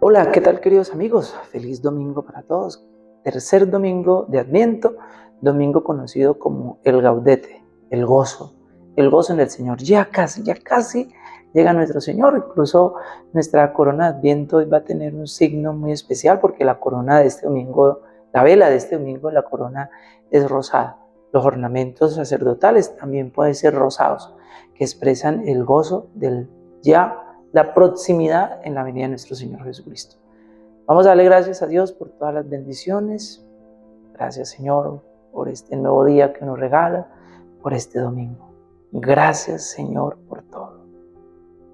Hola, ¿qué tal queridos amigos? Feliz domingo para todos. Tercer domingo de Adviento, domingo conocido como el Gaudete, el gozo, el gozo en el Señor. Ya casi, ya casi llega nuestro Señor. Incluso nuestra corona de Adviento va a tener un signo muy especial porque la corona de este domingo, la vela de este domingo, la corona es rosada. Los ornamentos sacerdotales también pueden ser rosados, que expresan el gozo del ya la proximidad en la venida de nuestro Señor Jesucristo. Vamos a darle gracias a Dios por todas las bendiciones. Gracias Señor por este nuevo día que nos regala, por este domingo. Gracias Señor por todo.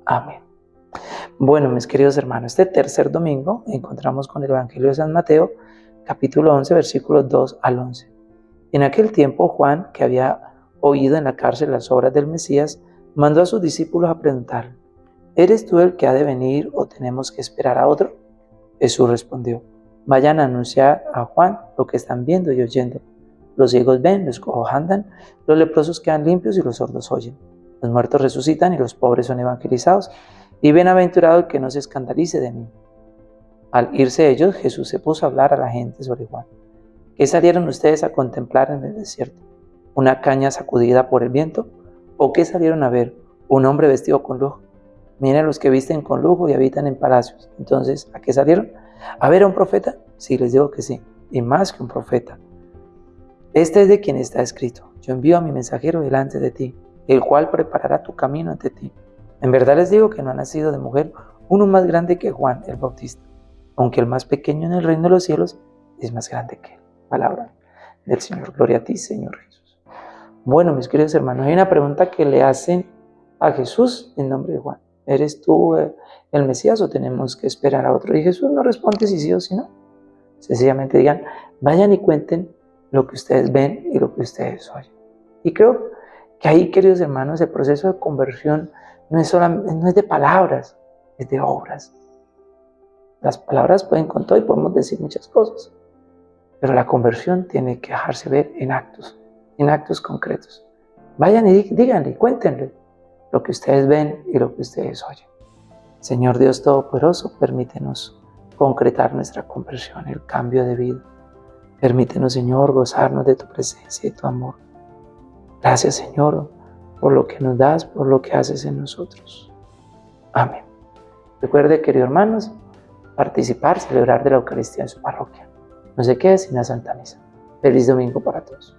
Amén. Bueno, mis queridos hermanos, este tercer domingo encontramos con el Evangelio de San Mateo, capítulo 11, versículos 2 al 11. En aquel tiempo Juan, que había oído en la cárcel las obras del Mesías, mandó a sus discípulos a preguntar, ¿Eres tú el que ha de venir o tenemos que esperar a otro? Jesús respondió, vayan a anunciar a Juan lo que están viendo y oyendo. Los ciegos ven, los cojos andan, los leprosos quedan limpios y los sordos oyen. Los muertos resucitan y los pobres son evangelizados. Y bienaventurado el que no se escandalice de mí. Al irse ellos, Jesús se puso a hablar a la gente sobre Juan. ¿Qué salieron ustedes a contemplar en el desierto? ¿Una caña sacudida por el viento? ¿O qué salieron a ver? ¿Un hombre vestido con lujo? Miren los que visten con lujo y habitan en palacios. Entonces, ¿a qué salieron? ¿A ver a un profeta? Sí, les digo que sí, y más que un profeta. Este es de quien está escrito. Yo envío a mi mensajero delante de ti, el cual preparará tu camino ante ti. En verdad les digo que no ha nacido de mujer uno más grande que Juan el Bautista, aunque el más pequeño en el reino de los cielos es más grande que él. Palabra del Señor. Gloria a ti, Señor Jesús. Bueno, mis queridos hermanos, hay una pregunta que le hacen a Jesús en nombre de Juan. ¿Eres tú eh, el Mesías o tenemos que esperar a otro? Y Jesús no responde si sí o si no. Sencillamente digan, vayan y cuenten lo que ustedes ven y lo que ustedes oyen. Y creo que ahí, queridos hermanos, el proceso de conversión no es, solamente, no es de palabras, es de obras. Las palabras pueden con todo y podemos decir muchas cosas, pero la conversión tiene que dejarse ver en actos, en actos concretos. Vayan y díganle, cuéntenle lo que ustedes ven y lo que ustedes oyen. Señor Dios Todopoderoso, permítenos concretar nuestra conversión, el cambio de vida. Permítenos, Señor, gozarnos de tu presencia y tu amor. Gracias, Señor, por lo que nos das, por lo que haces en nosotros. Amén. Recuerde, queridos hermanos, participar, celebrar de la Eucaristía en su parroquia. No se quede sin la Santa Misa. Feliz domingo para todos.